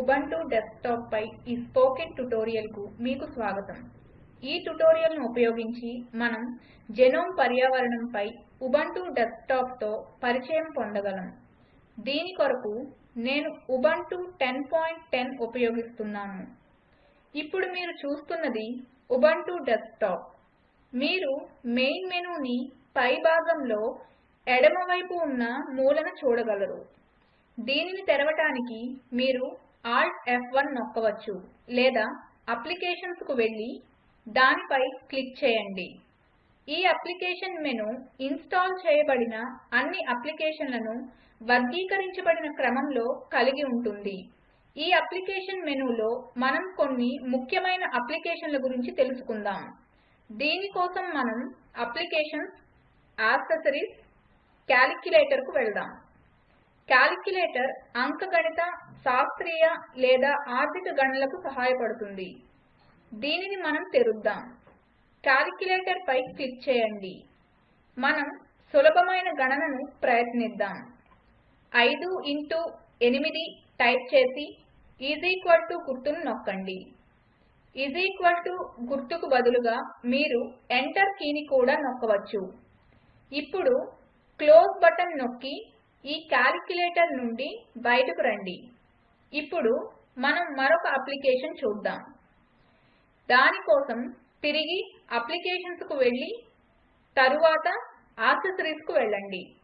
Ubuntu desktop పై ఈ spoken ట్యుటోరియల్కు మీకు స్వాగతం. ఈ ట్యుటోరియల్ను ఉపయోగించి మనం జెనోమ్ పర్యావరణంపై ఉబంటు డెస్క్టాప్తో పరిచయం పొందగలం. దీని కొరకు నేను ఉబంటు 1010 ఉపయోగిస్తున్నాను. ఇప్పుడు మీరు చూస్తున్నది ఉబంటు డెస్క్టాప్ మీరు మెయిన్ మెనూని పై భాగంలో ఎడమవైపు ఉన్న మూలన చూడగలరు. దీనిని తెరవడానికి మీరు Alt F1 నొక్కవచ్చు లేదా అప్లికేషన్స్కు వెళ్ళి దానిపై క్లిక్ చేయండి. ఈ అప్లికేషన్ మెనూ ఇన్స్టాల్ చేయబడిన అన్ని అప్లికేషన్లను వర్గీకరించబడిన క్రమంలో కలిగి ఉంటుంది. ఈ అప్లికేషన్ మెనూలో మనం కొన్ని ముఖ్యమైన అప్లికేషన్ల గురించి తెలుసుకుందాం. దీని కోసం మనం అప్లికేషన్స్ యాక్సెసరీస్ క్యాలిక్యులేటర్కు వెళ్దాం. క్యాలిక్యులేటర్ అంకగణిత శాస్త్రీయ లేదా ఆర్థిక గణనలకు సహాయపడుతుంది. దీనిని మనం తెరుద్దాం. క్యాలిక్యులేటర్ పై క్లిక్ చేయండి. మనం సులభమైన గణనను ప్రయత్నిద్దాం. ఐదు ఇంటూ ఎనిమిది టైప్ చేసి ఈజ్ ఈక్వల్ టు గుర్తును నొక్కండి. ఈజ్ ఈక్వల్ టు గుర్తుకు బదులుగా మీరు ఎంటర్ కీని కూడా నొక్కవచ్చు. ఇప్పుడు క్లోజ్ బటన్ నొక్కి ఈ క్యాలిక్యులేటర్ నుండి బయటకు రండి. ఇప్పుడు మనం మరొక అప్లికేషన్ చూద్దాం. దాని కోసం తిరిగి అప్లికేషన్స్కు వెళ్ళి తరువాత యాక్సెసరీస్కు వెళ్ళండి.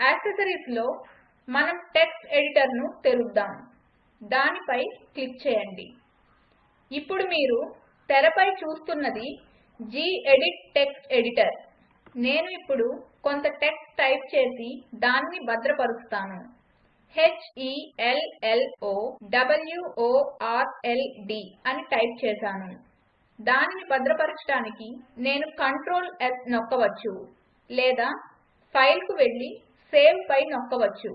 యాక్సెసరీస్లో మనం టెక్స్ట్ ఎడిటర్ను తెరుద్దాం. దానిపై క్లిక్ చేయండి. ఇప్పుడు మీరు తెరపై చూస్తున్నది జీ ఎడిట్ టెక్స్ట్ ఎడిటర్. నేను ఇప్పుడు కొంత టెక్స్ట్ టైప్ చేసి దాన్ని భద్రపరుస్తాను. H e l l o w o r l d అని టైప్ చేశాను. దానిని భద్రపరచడానికి నేను కంట్రోల్ S నొక్కవచ్చు లేదా ఫైల్కు వెళ్ళి సేవ్ పై నొక్కవచ్చు.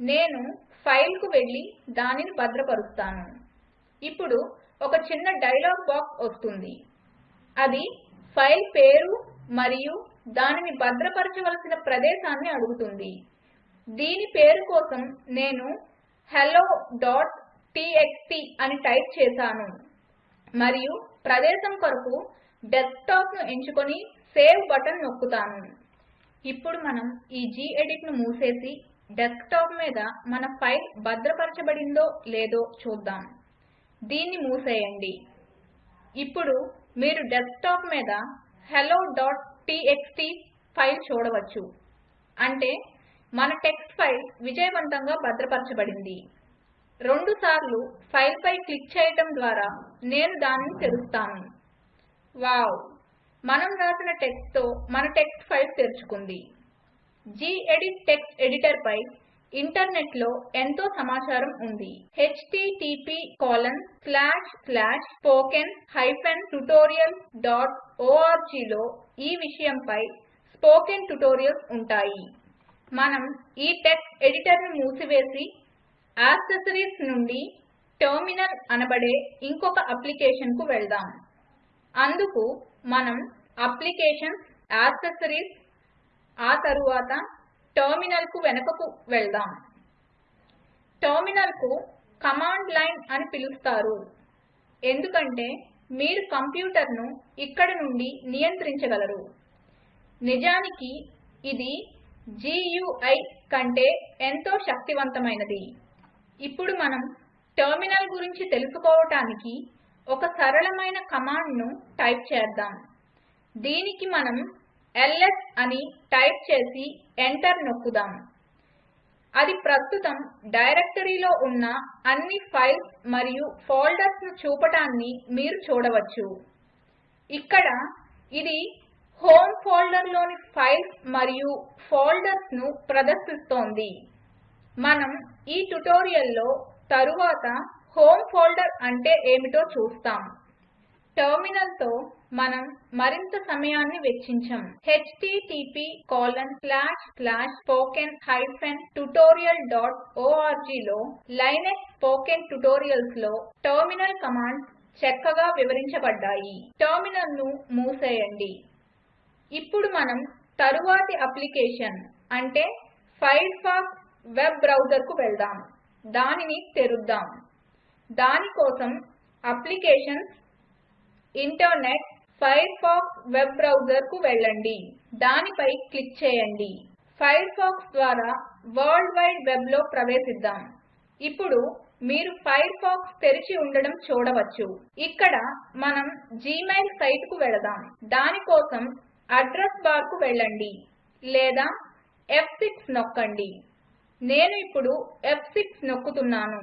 నేను ఫైల్కు వెళ్ళి దానిని భద్రపరుస్తాను. ఇప్పుడు ఒక చిన్న డైలాగ్ బాక్స్ వస్తుంది. అది ఫైల్ పేరు మరియు దానిని భద్రపరచవలసిన ప్రదేశాన్ని అడుగుతుంది. దీని పేరు కోసం నేను helloటీఎక్స్టీ అని టైప్ చేశాను. మరియు ప్రదేశం కొరకు డెస్క్టాప్ను ఎంచుకొని సేవ్ బటన్ నొక్కుతాను. ఇప్పుడు మనం ఈ geditను మూసేసి డెస్క్టాప్ మీద మన ఫైల్ భద్రపరచబడిందో లేదో చూద్దాం. దీన్ని మూసేయండి. ఇప్పుడు మీరు డెస్క్టాప్ మీద helloటీఎక్స్టీ ఫైల్ చూడవచ్చు. అంటే మన టెక్స్ట్ ఫైల్ విజయవంతంగా భద్రపరచబడింది. రెండుసార్లు ఫైల్పై క్లిక్ చేయటం ద్వారా నేను దానిని తెరుస్తాను. వావ్! మనం రాసిన టెక్స్ట్తో మన టెక్స్ట్ ఫైల్ తెరుచుకుంది. gedit టెక్స్ట్ ఎడిటర్పై ఇంటర్నెట్లో ఎంతో సమాచారం ఉంది. http spoken hyphen dot dot orgలో ఈ విషయంపై స్పోకెన్ ట్యుటోరియల్స్ ఉంటాయి. మనం ఈ టెక్స్ట్ ఎడిటర్ను మూసివేసి యాక్సెసరీస్ నుండి టెర్మినల్ అనబడే ఇంకొక అప్లికేషన్కు వెళ్దాం. అందుకు మనం అప్లికేషన్స్ యాక్సెసరీస్ ఆ తరువాత టెర్మినల్కు వెనుకకు వెళ్దాం. టెర్మినల్కు కమాండ్ లైన్ అని పిలుస్తారు. ఎందుకంటే మీరు కంప్యూటర్ను ఇక్కడ నుండి నియంత్రించగలరు. నిజానికి ఇది GUI కంటే ఎంతో శక్తివంతమైనది. ఇప్పుడు మనం టెర్మినల్ గురించి తెలుసుకోవటానికి ఒక సరళమైన కమాండ్ను టైప్ చేద్దాం. దీనికి మనం ls అని టైప్ చేసి ఎంటర్ నొక్కుదాం. అది ప్రస్తుతం డైరెక్టరీలో ఉన్న అన్ని ఫైల్స్ మరియు ఫోల్డర్స్ను చూపటాన్ని మీరు చూడవచ్చు. ఇక్కడ ఇది హోమ్ ఫోల్డర్లోని ఫైల్స్ మరియు ఫోల్డర్స్ను ప్రదర్శిస్తోంది. మనం ఈ ట్యుటోరియల్లో తరువాత హోమ్ ఫోల్డర్ అంటే ఏమిటో చూస్తాం. టెర్మినల్తో మనం మరింత సమయాన్ని వెచ్చించాం. http spoken hyphen tutorial dot ఓఆర్జీలో Linux spoken ట్యుటోరియల్స్లో టెర్మినల్ కమాండ్స్ చక్కగా వివరించబడ్డాయి. టెర్మినల్ను మూసేయండి. ఇప్పుడు మనం తరువాతి అప్లికేషన్ అంటే ఫైర్ఫాక్స్ వెబ్ బ్రౌజర్కు వెళ్దాం. దానిని తెరుద్దాం. దానికోసం అప్లికేషన్స్ ఇంటర్నెట్ ఫైర్ఫాక్స్ వెబ్ బ్రౌజర్కు వెళ్ళండి. దానిపై క్లిక్ చేయండి. ఫైర్ఫాక్స్ ద్వారా వరల్డ్ వైడ్ వెబ్లో ప్రవేశిద్దాం. ఇప్పుడు మీరు ఫైర్ఫాక్స్ తెరిచి ఉండడం చూడవచ్చు. ఇక్కడ మనం జీమెయిల్ సైట్కు వెళదాం. దానికోసం అడ్రస్ బార్కు వెళ్ళండి. లేదా F6 నొక్కండి. నేను ఇప్పుడు F6 నొక్కుతున్నాను.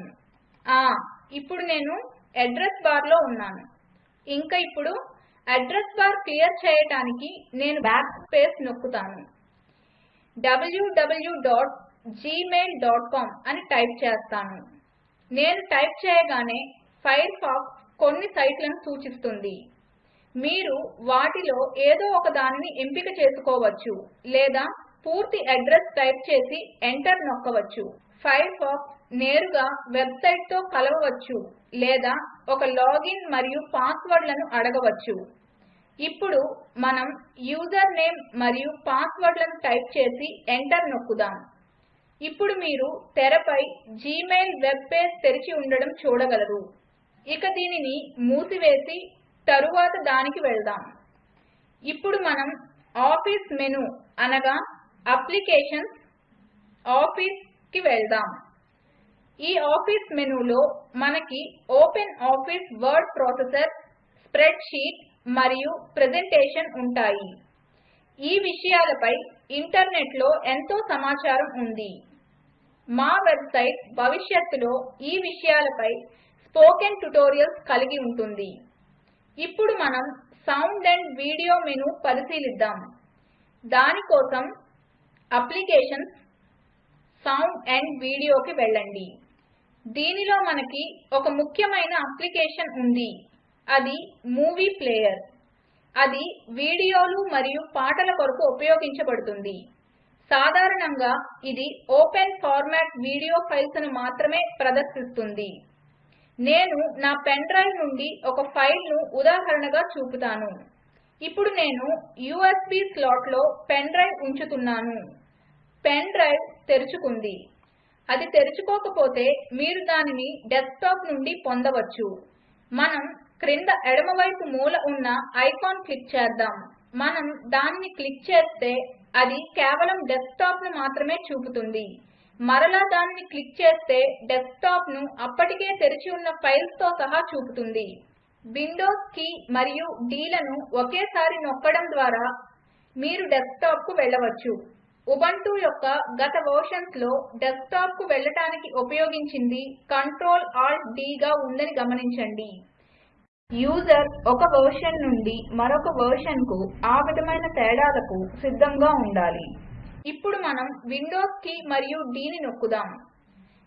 ఆ ఇప్పుడు నేను అడ్రస్ బార్లో ఉన్నాను. ఇంకా ఇప్పుడు అడ్రస్ బార్ క్లియర్ చేయడానికి నేను బ్యాక్ స్పేస్ నొక్కుతాను. www.gmail.com అని టైప్ చేస్తాను. నేను టైప్ చేయగానే ఫైర్ ఫాక్స్ కొన్ని సైట్లను సూచిస్తుంది. మీరు వాటిలో ఏదో ఒక దానిని ఎంపిక చేసుకోవచ్చు లేదా పూర్తి అడ్రస్ టైప్ చేసి ఎంటర్ నొక్కవచ్చు. ఫైర్ ఫాక్స్ నేరుగా వెబ్సైట్తో కలవవచ్చు. లేదా ఒక లాగిన్ మరియు పాస్వర్డ్లను అడగవచ్చు. ఇప్పుడు మనం యూజర్ నేమ్ మరియు పాస్వర్డ్లను టైప్ చేసి ఎంటర్ నొక్కుదాం. ఇప్పుడు మీరు తెరపై జీమెయిల్ వెబ్ పేజ్ తెరిచి ఉండడం చూడగలరు. ఇక దీనిని మూసివేసి తరువాత దానికి వెళ్దాం. ఇప్పుడు మనం ఆఫీస్ మెను అనగా అప్లికేషన్స్ ఆఫీస్కి వెళ్దాం. ఈ ఆఫీస్ మెనూలో మనకి open office word processor spreadsheet మరియు ప్రెజెంటేషన్ ఉంటాయి. ఈ విషయాలపై ఇంటర్నెట్లో ఎంతో సమాచారం ఉంది. మా వెబ్సైట్ భవిష్యత్తులో ఈ విషయాలపై స్పోకెన్ ట్యుటోరియల్స్ కలిగి ఉంటుంది. ఇప్పుడు మనం సౌండ్ అండ్ వీడియో మెనూ పరిశీలిద్దాం. దానికోసం అప్లికేషన్స్ సౌండ్ అండ్ వీడియోకి వెళ్ళండి. దీనిలో మనకి ఒక ముఖ్యమైన అప్లికేషన్ ఉంది. అది మూవీ ప్లేయర్. అది వీడియోలు మరియు పాటల కొరకు ఉపయోగించబడుతుంది. సాధారణంగా ఇది ఓపెన్ ఫార్మాట్ వీడియో ఫైల్స్ను మాత్రమే ప్రదర్శిస్తుంది. నేను నా పెన్ డ్రైవ్ నుండి ఒక ఫైల్ను ఉదాహరణగా చూపుతాను. ఇప్పుడు నేను యూఎస్బి స్లాట్లో పెన్ డ్రైవ్ ఉంచుతున్నాను. పెన్ డ్రైవ్ తెరుచుకుంది. అది తెరుచుకోకపోతే మీరు దానిని డెస్క్టాప్ నుండి పొందవచ్చు. మనం క్రింద ఎడమవైపు మూల ఉన్న ఐకాన్ క్లిక్ చేద్దాం. మనం దానిని క్లిక్ చేస్తే అది కేవలం డెస్క్టాప్ను మాత్రమే చూపుతుంది. మరలా దానిని క్లిక్ చేస్తే డెస్క్టాప్ను అప్పటికే తెరిచి ఉన్న ఫైల్స్తో సహా చూపుతుంది. విండోస్ కీ మరియు డీలను ఒకేసారి నొక్కడం ద్వారా మీరు డెస్క్టాప్కు వెళ్ళవచ్చు. ఉబంటు యొక్క గత వర్షన్స్లో డెస్క్టాప్కు వెళ్ళటానికి ఉపయోగించింది కంట్రోల్ ఆల్ట్ డీగా ఉందని గమనించండి. యూజర్ ఒక వర్షన్ నుండి మరొక వర్షన్కు ఆ విధమైన తేడాలకు సిద్ధంగా ఉండాలి. ఇప్పుడు మనం విండోస్ కీ మరియు డీని నొక్కుదాం.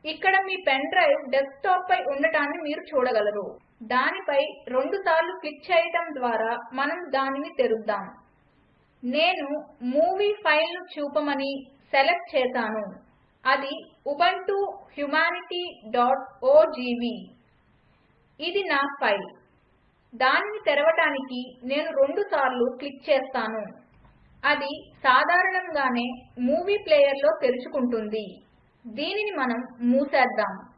ఇక్కడ మీ పెన్ డ్రైవ్ డెస్క్టాప్పై ఉండటాన్ని మీరు చూడగలరు. దానిపై రెండుసార్లు క్లిక్ చేయటం ద్వారా మనం దానిని తెరుద్దాం. నేను మూవీ ఫైల్ను చూపమని సెలెక్ట్ చేశాను. అది ఉబంటు హ్యుమానిటీ డాట్ ఓజీవీ. ఇది నా ఫైల్. దానిని తెరవటానికి నేను రెండుసార్లు క్లిక్ చేస్తాను. అది సాధారణంగానే మూవీ ప్లేయర్లో తెరుచుకుంటుంది. దీనిని మనం మూసేద్దాం.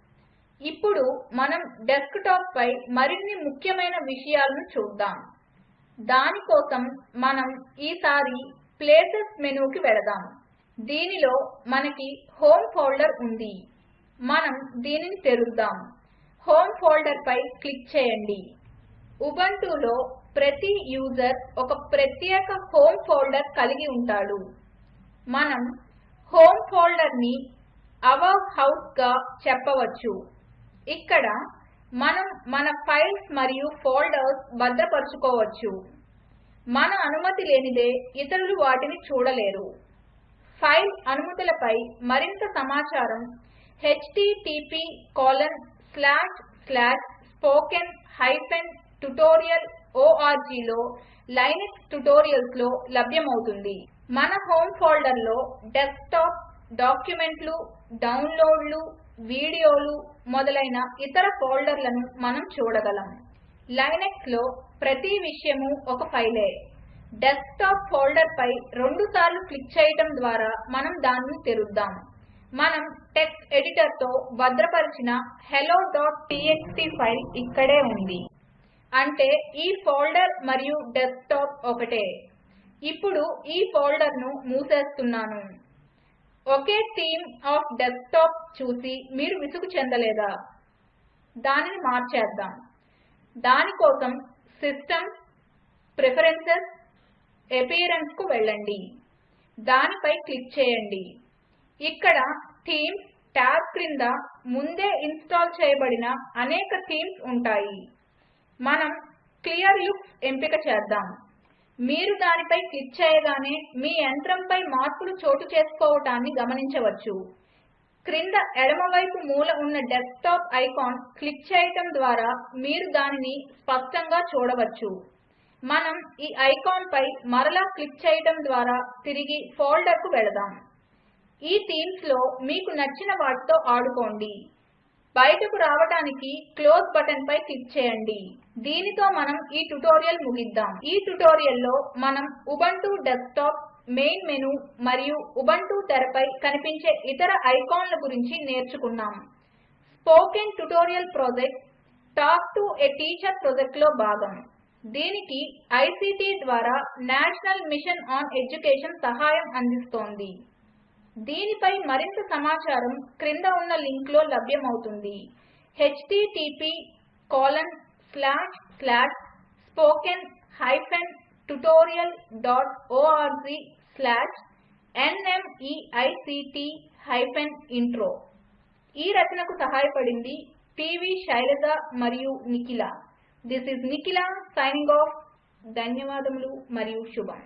ఇప్పుడు మనం డెస్క్టాప్పై మరిన్ని ముఖ్యమైన విషయాలను చూద్దాం. దానికోసం మనం ఈసారి ప్లేసెస్ మెనూకి వెళదాం. దీనిలో మనకి హోమ్ ఫోల్డర్ ఉంది. మనం దీనిని తెరుద్దాం. హోమ్ ఫోల్డర్పై క్లిక్ చేయండి. ఉబంటులో ప్రతి యూజర్ ఒక ప్రత్యేక హోమ్ ఫోల్డర్ కలిగి ఉంటాడు. మనం హోమ్ ఫోల్డర్ని అవర్ హౌస్గా చెప్పవచ్చు. ఇక్కడ మనం మన ఫైల్స్ మరియు ఫోల్డర్స్ భద్రపరుచుకోవచ్చు. మన అనుమతి లేనిదే ఇతరులు వాటిని చూడలేరు. ఫైల్ అనుమతులపై మరింత సమాచారం http colon slash slash spoken hyphen tutorial ఓఆర్జీలో Linux ట్యుటోరియల్స్లో లభ్యమవుతుంది. మన హోమ్ ఫోల్డర్లో డెస్క్టాప్ డాక్యుమెంట్లు డౌన్లోడ్లు వీడియోలు మొదలైన ఇతర ఫోల్డర్లను మనం చూడగలం. లైనక్స్లో ప్రతి విషయము ఒక ఫైలే. డెస్క్టాప్ ఫోల్డర్పై రెండుసార్లు క్లిక్ చేయటం ద్వారా మనం దాన్ని తెరుద్దాం. మనం టెక్స్ట్ ఎడిటర్తో భద్రపరిచిన హెలో డాట్ టీఎక్స్టీ ఫైల్ ఇక్కడే ఉంది. అంటే ఈ ఫోల్డర్ మరియు డెస్క్టాప్ ఒకటే. ఇప్పుడు ఈ ఫోల్డర్ను మూసేస్తున్నాను. ఒకే థీమ్ ఆఫ్ డెస్క్టాప్ చూసి మీరు విసుగు చెందలేదా? దానిని మార్చేద్దాం. దానికోసం సిస్టమ్ ప్రిఫరెన్సెస్ అపియరెన్స్కు వెళ్ళండి. దానిపై క్లిక్ చేయండి. ఇక్కడ థీమ్స్ ట్యాబ్ క్రింద ముందే ఇన్స్టాల్ చేయబడిన అనేక థీమ్స్ ఉంటాయి. మనం క్లియర్ లుక్స్ ఎంపిక చేద్దాం. మీరు దానిపై క్లిక్ చేయగానే మీ యంత్రంపై మార్పులు చోటు చేసుకోవటాన్ని గమనించవచ్చు. క్రింద ఎడమవైపు మూల ఉన్న డెస్క్టాప్ ఐకాన్ క్లిక్ చేయటం ద్వారా మీరు దానిని స్పష్టంగా చూడవచ్చు. మనం ఈ ఐకాన్పై మరలా క్లిక్ చేయటం ద్వారా తిరిగి ఫోల్డర్కు వెళదాం. ఈ థీమ్స్లో మీకు నచ్చిన వాటితో ఆడుకోండి. బయటకు రావడానికి క్లోజ్ బటన్పై క్లిక్ చేయండి. దీనితో మనం ఈ ట్యుటోరియల్ ముగిద్దాం. ఈ ట్యుటోరియల్లో మనం ఉబంటు డెస్క్టాప్ మెయిన్ మెను మరియు ఉబంటు తెరపై కనిపించే ఇతర ఐకాన్ల గురించి నేర్చుకున్నాం. Spoken tutorial project talk to a teacher ప్రాజెక్ట్లో భాగం. దీనికి ఐసీటీ ద్వారా నేషనల్ మిషన్ ఆన్ ఎడ్యుకేషన్ సహాయం అందిస్తోంది. దీనిపై మరింత సమాచారం క్రింద ఉన్న లింక్లో లభ్యమవుతుంది. http colon slash slash spoken hyphen tutorial dot org slash NMEICT hyphen intro ఈ రచనకు సహాయపడింది పివి శైలజ మరియు Nikhila. This is Nikhila signing off ధన్యవాదములు మరియు శుభం.